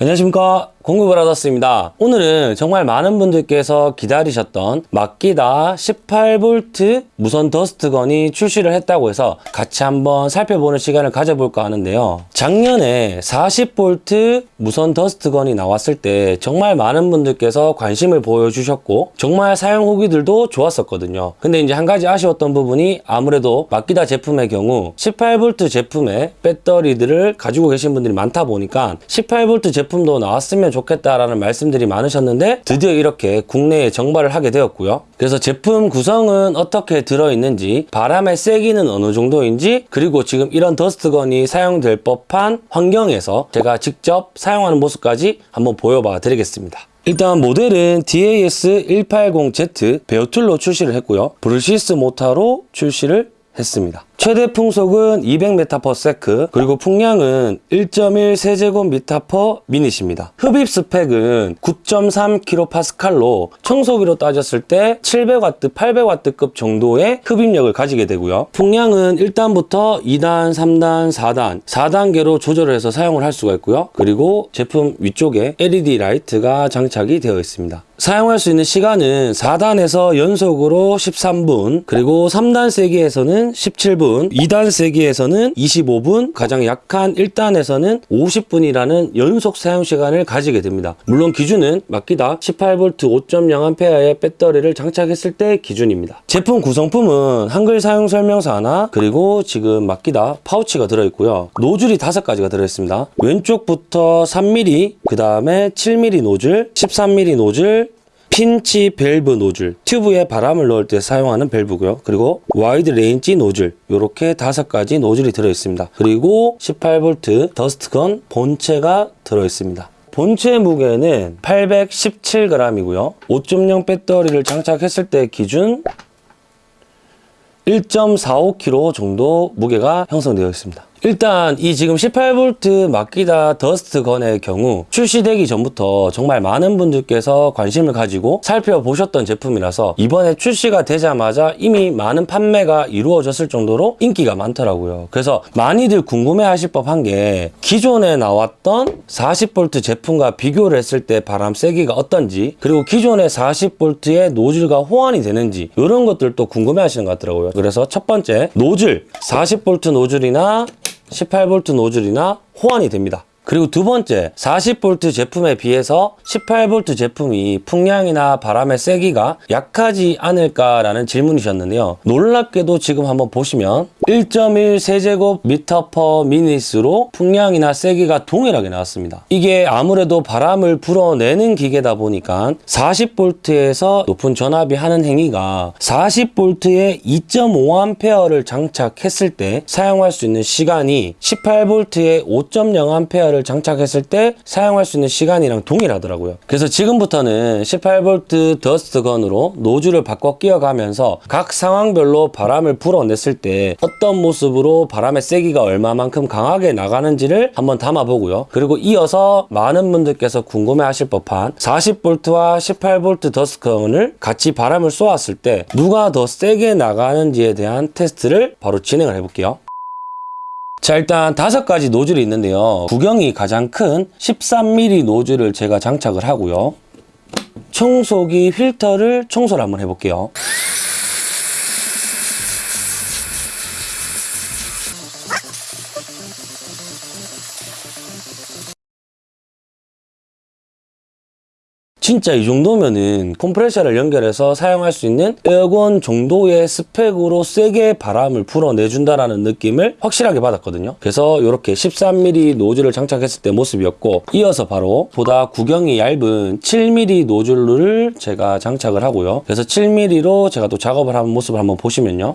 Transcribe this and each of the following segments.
안녕하십니까 공구브라더스입니다. 오늘은 정말 많은 분들께서 기다리셨던 마키다 18V 무선 더스트건이 출시를 했다고 해서 같이 한번 살펴보는 시간을 가져볼까 하는데요. 작년에 40V 무선 더스트건이 나왔을 때 정말 많은 분들께서 관심을 보여주셨고 정말 사용 후기들도 좋았었거든요. 근데 이제 한 가지 아쉬웠던 부분이 아무래도 마키다 제품의 경우 18V 제품의 배터리들을 가지고 계신 분들이 많다 보니까 18V 제품도 나왔으면 좋겠다라는 말씀들이 많으셨는데 드디어 이렇게 국내에 정발을 하게 되었고요. 그래서 제품 구성은 어떻게 들어있는지 바람의 세기는 어느 정도인지 그리고 지금 이런 dust gun이 사용될 법한 환경에서 제가 직접 사용하는 모습까지 한번 보여봐 드리겠습니다. 일단 모델은 DAS180Z bare tool로 출시를 했고요. brushless 모타로 출시를 했습니다. 최대 풍속은 200m/s 그리고 풍량은 1.1 세제곱미터 minute입니다. 흡입 스펙은 9.3kPa로 청소기로 따졌을 때 700W, 800W급 정도의 흡입력을 가지게 되고요. 풍량은 1단부터 2단, 3단, 4단, 4단계로 조절을 해서 사용을 할 수가 있고요. 그리고 제품 위쪽에 LED 라이트가 장착이 되어 있습니다. 사용할 수 있는 시간은 4단에서 연속으로 13분, 그리고 3단 세기에서는 17분, 2단 세기에서는 25분, 가장 약한 1단에서는 50분이라는 연속 사용 시간을 가지게 됩니다. 물론 기준은 마키다 18V 5.0A의 배터리를 장착했을 때 기준입니다. 제품 구성품은 한글 사용 설명서 하나, 그리고 지금 마키다 파우치가 들어있고요. 노즐이 5가지가 들어있습니다. 왼쪽부터 3mm, 그 다음에 7mm 노즐, 13mm 노즐, 핀치 밸브 노즐, 튜브에 바람을 넣을 때 사용하는 밸브고요. 그리고 wide range 노즐, 이렇게 다섯 가지 노즐이 들어있습니다. 그리고 18V dust gun 본체가 들어있습니다. 본체 무게는 817g이고요. 5.0 배터리를 장착했을 때 기준 1.45kg 정도 무게가 형성되어 있습니다. 일단 이 지금 18V 마키다 dust gun의 경우 출시되기 전부터 정말 많은 분들께서 관심을 가지고 살펴보셨던 제품이라서 이번에 출시가 되자마자 이미 많은 판매가 이루어졌을 정도로 인기가 많더라고요. 그래서 많이들 궁금해 하실 법한 게 기존에 나왔던 40V 제품과 비교를 했을 때 바람 세기가 어떤지 그리고 기존의 40V의 노즐과 호환이 되는지 이런 것들도 궁금해 하시는 것 같더라고요. 그래서 첫 번째 노즐 40V 노즐이나 18V 노즐이나 호환이 됩니다. 그리고 두 번째 40V 제품에 비해서 18V 제품이 풍량이나 바람의 세기가 약하지 않을까라는 질문이셨는데요. 놀랍게도 지금 한번 보시면 1.1 세제곱미터 per minute으로 풍량이나 세기가 동일하게 나왔습니다. 이게 아무래도 바람을 불어내는 기계다 보니까 40V에서 높은 전압이 하는 행위가 40V에 2.5A를 장착했을 때 사용할 수 있는 시간이 18V에 5.0A를 장착했을 때 사용할 수 있는 시간이랑 동일하더라고요. 그래서 지금부터는 18V 더스트건으로 노즐을 바꿔 끼워가면서 각 상황별로 바람을 불어냈을 때 어떤 모습으로 바람의 세기가 얼마만큼 강하게 나가는지를 한번 담아보고요. 그리고 이어서 많은 분들께서 궁금해 하실 법한 40V와 18V 더스트건을 같이 바람을 쏘았을 때 누가 더 세게 나가는지에 대한 테스트를 바로 진행을 해볼게요. 자 일단 다섯 가지 노즐이 있는데요. 구경이 가장 큰 13mm 노즐을 제가 장착을 하고요. 청소기 필터를 청소를 한번 해볼게요 진짜 이 정도면은 컴프레셔를 연결해서 사용할 수 있는 air gun 정도의 스펙으로 세게 바람을 불어내준다라는 느낌을 확실하게 받았거든요. 그래서 이렇게 13mm 노즐을 장착했을 때 모습이었고 이어서 바로 보다 구경이 얇은 7mm 노즐을 제가 장착을 하고요. 그래서 7mm로 제가 또 작업을 하는 모습을 한번 보시면요.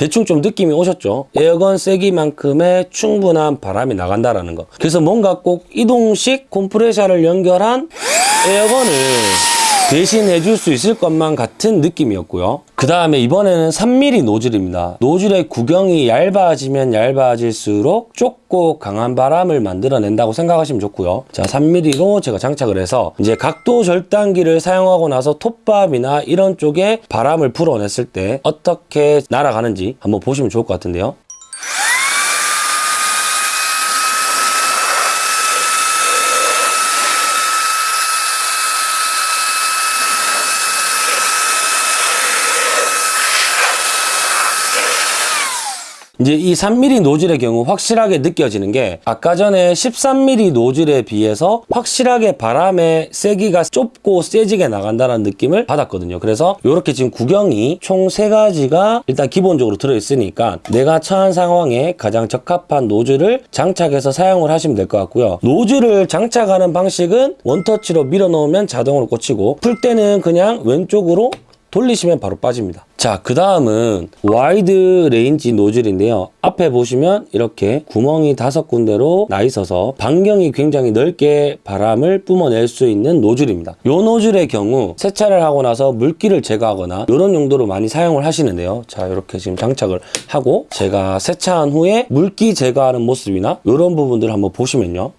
대충 좀 느낌이 오셨죠? 에어건 세기만큼의 충분한 바람이 나간다라는 거. 그래서 뭔가 꼭 이동식 컴프레셔를 연결한 에어건을 대신해 줄 수 있을 것만 같은 느낌이었고요. 그 다음에 이번에는 3mm 노즐입니다. 노즐의 구경이 얇아지면 얇아질수록 좁고 강한 바람을 만들어낸다고 생각하시면 좋고요. 자, 3mm로 제가 장착을 해서 이제 각도 절단기를 사용하고 나서 톱밥이나 이런 쪽에 바람을 불어냈을 때 어떻게 날아가는지 한번 보시면 좋을 것 같은데요. 이제 이 3mm 노즐의 경우 확실하게 느껴지는 게 아까 전에 13mm 노즐에 비해서 확실하게 바람의 세기가 좁고 세지게 나간다는 느낌을 받았거든요. 그래서 이렇게 지금 구경이 총 세 가지가 일단 기본적으로 들어있으니까 내가 처한 상황에 가장 적합한 노즐을 장착해서 사용을 하시면 될 것 같고요. 노즐을 장착하는 방식은 원터치로 밀어 넣으면 자동으로 꽂히고 풀 때는 그냥 왼쪽으로 돌리시면 바로 빠집니다. 자, 그 다음은 wide range 노즐인데요. 앞에 보시면 이렇게 구멍이 다섯 군데로 나 있어서 반경이 굉장히 넓게 바람을 뿜어낼 수 있는 노즐입니다. 이 노즐의 경우 세차를 하고 나서 물기를 제거하거나 이런 용도로 많이 사용을 하시는데요. 자, 이렇게 지금 장착을 하고 제가 세차한 후에 물기 제거하는 모습이나 이런 부분들을 한번 보시면요.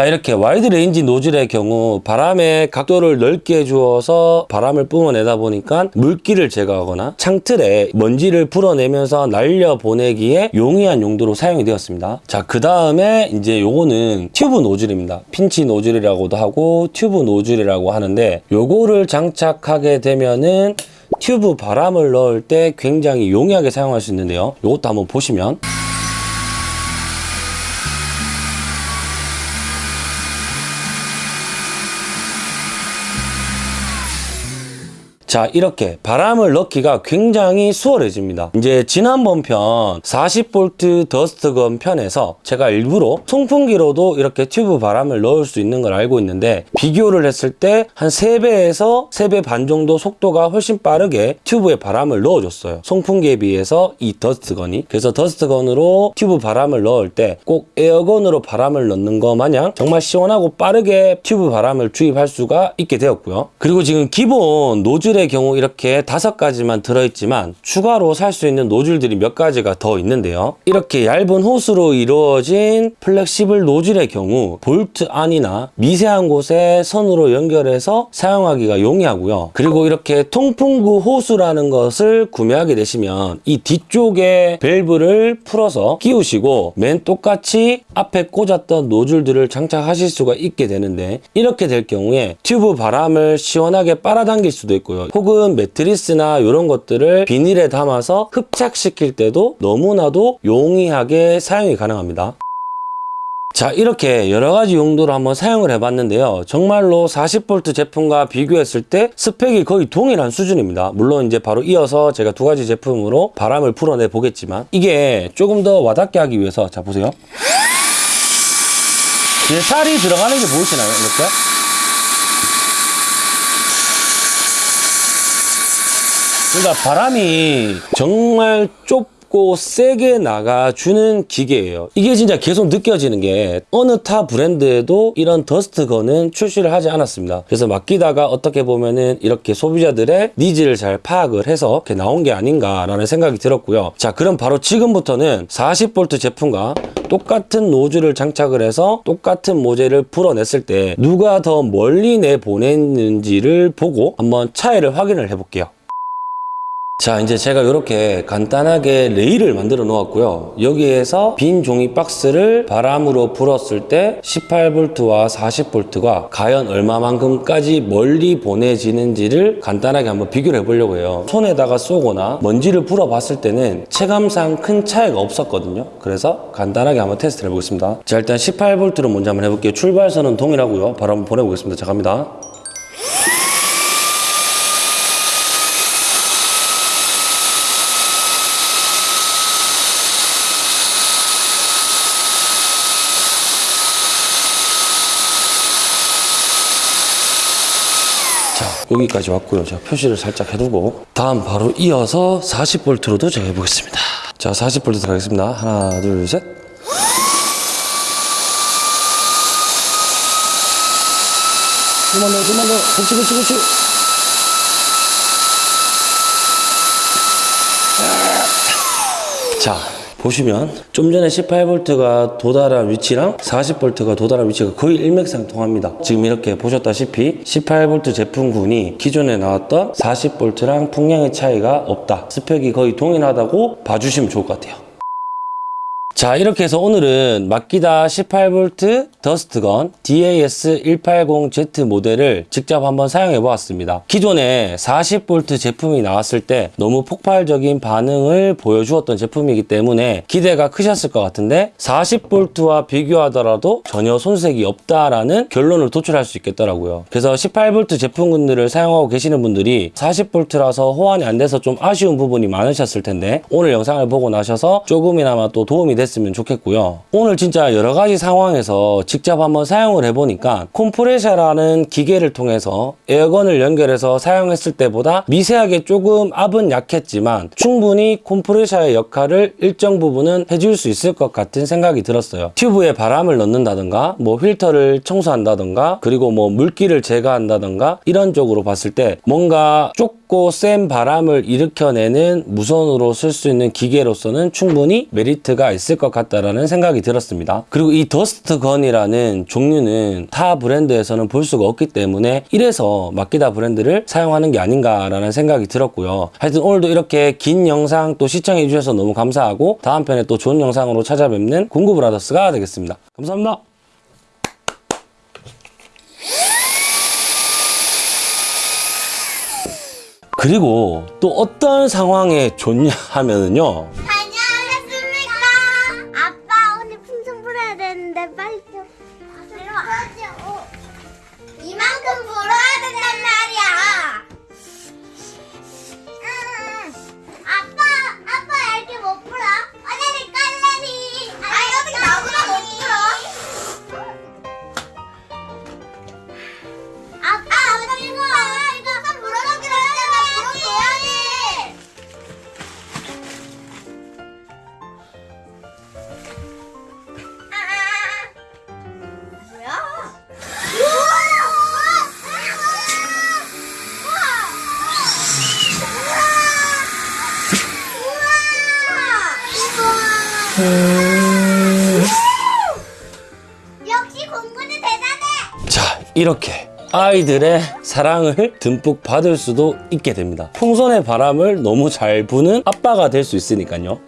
자 이렇게 wide range 노즐의 경우 바람의 각도를 넓게 주어서 바람을 뿜어내다 보니까 물기를 제거하거나 창틀에 먼지를 불어내면서 날려 보내기에 용이한 용도로 사용이 되었습니다. 자 그 다음에 이제 요거는 튜브 노즐입니다. 핀치 노즐이라고도 하고 튜브 노즐이라고 하는데 요거를 장착하게 되면은 튜브 바람을 넣을 때 굉장히 용이하게 사용할 수 있는데요. 요것도 한번 보시면 자 이렇게 바람을 넣기가 굉장히 수월해집니다. 이제 지난번 편 40V dust gun 편에서 제가 일부러 송풍기로도 이렇게 튜브 바람을 넣을 수 있는 걸 알고 있는데 비교를 했을 때 한 3배에서 3배 반 정도 속도가 훨씬 빠르게 튜브에 바람을 넣어줬어요. 송풍기에 비해서 이 dust gun이. 그래서 dust gun으로 튜브 바람을 넣을 때 꼭 air gun으로 바람을 넣는 거 마냥 정말 시원하고 빠르게 튜브 바람을 주입할 수가 있게 되었고요. 그리고 지금 기본 노즐 의 경우 이렇게 다섯 가지만 들어있지만 추가로 살 수 있는 노즐들이 몇 가지가 더 있는데요. 이렇게 얇은 호스로 이루어진 flexible 노즐의 경우 볼트 안이나 미세한 곳에 선으로 연결해서 사용하기가 용이하고요. 그리고 이렇게 통풍구 호수라는 것을 구매하게 되시면 이 뒤쪽에 밸브를 풀어서 끼우시고 맨 똑같이 앞에 꽂았던 노즐들을 장착하실 수가 있게 되는데 이렇게 될 경우에 튜브 바람을 시원하게 빨아당길 수도 있고요. 혹은 매트리스나 이런 것들을 비닐에 담아서 흡착시킬 때도 너무나도 용이하게 사용이 가능합니다. 자 이렇게 여러 가지 용도로 한번 사용을 해봤는데요. 정말로 40V 제품과 비교했을 때 스펙이 거의 동일한 수준입니다. 물론 이제 바로 이어서 제가 두 가지 제품으로 바람을 불어내 보겠지만 이게 조금 더 와닿게 하기 위해서 자 보세요. 이제 살이 들어가는 게 보이시나요? 이렇게 그러니까 바람이 정말 좁고 세게 나가주는 기계예요. 이게 진짜 계속 느껴지는 게 어느 타 브랜드에도 이런 dust gun은 출시를 하지 않았습니다. 그래서 마키다가 어떻게 보면은 이렇게 소비자들의 needs를 잘 파악을 해서 이렇게 나온 게 아닌가라는 생각이 들었고요. 자, 그럼 바로 지금부터는 40V 제품과 똑같은 노즐을 장착을 해서 똑같은 모재를 풀어냈을 때 누가 더 멀리 내보냈는지를 보고 한번 차이를 확인을 해볼게요. 자 이제 제가 이렇게 간단하게 레일을 만들어 놓았고요. 여기에서 빈 종이 박스를 바람으로 불었을 때 18V와 40V가 과연 얼마만큼까지 멀리 보내지는지를 간단하게 한번 비교를 해보려고 해요. 손에다가 쏘거나 먼지를 불어 봤을 때는 체감상 큰 차이가 없었거든요. 그래서 간단하게 한번 테스트를 해보겠습니다. 자 일단 18V로 먼저 한번 해볼게요. 출발선은 동일하고요. 바로 한번 보내보겠습니다. 자 갑니다 여기까지 왔고요. 제가 표시를 살짝 해두고 다음 바로 이어서 40V로도 제가 해보겠습니다. 자, 40V 들어가겠습니다. 하나, 둘, 셋. 좀만 더, 좀만 더. 그렇지, 그렇지, 그렇지. 자, 보시면 좀 전에 18V가 도달한 위치랑 40V가 도달한 위치가 거의 일맥상통합니다. 지금 이렇게 보셨다시피 18V 제품군이 기존에 나왔던 40V랑 풍량의 차이가 없다. 스펙이 거의 동일하다고 봐주시면 좋을 것 같아요. 자 이렇게 해서 오늘은 마키다 18V 더스트건 DAS180Z 모델을 직접 한번 사용해 보았습니다. 기존에 40V 제품이 나왔을 때 너무 폭발적인 반응을 보여주었던 제품이기 때문에 기대가 크셨을 것 같은데 40V와 비교하더라도 전혀 손색이 없다라는 결론을 도출할 수 있겠더라고요. 그래서 18V 제품군들을 사용하고 계시는 분들이 40V라서 호환이 안 돼서 좀 아쉬운 부분이 많으셨을 텐데 오늘 영상을 보고 나셔서 조금이나마 또 도움이 됐으면 좋겠고요. 오늘 진짜 여러 가지 상황에서 직접 한번 사용을 해보니까 콤프레셔라는 기계를 통해서 에어건을 연결해서 사용했을 때보다 미세하게 조금 압은 약했지만 충분히 콤프레셔의 역할을 일정 부분은 해줄 수 있을 것 같은 생각이 들었어요. 튜브에 바람을 넣는다던가 뭐 필터를 청소한다던가 그리고 뭐 물기를 제거한다던가 이런 쪽으로 봤을 때 뭔가 좁고 센 바람을 일으켜내는 무선으로 쓸 수 있는 기계로서는 충분히 메리트가 있을 것 같다라는 생각이 들었습니다. 그리고 이 dust gun이라는 종류는 타 브랜드에서는 볼 수가 없기 때문에 이래서 마키다 브랜드를 사용하는 게 아닌가라는 생각이 들었고요. 하여튼 오늘도 이렇게 긴 영상 또 시청해 주셔서 너무 감사하고 다음 편에 또 좋은 영상으로 찾아뵙는 공구브라더스가 되겠습니다. 감사합니다. 그리고 또 어떤 상황에 좋냐 하면은요. 역시 공부는 대단해. 자, 이렇게 아이들의 사랑을 듬뿍 받을 수도 있게 됩니다. 풍선의 바람을 너무 잘 부는 아빠가 될 수 있으니까요.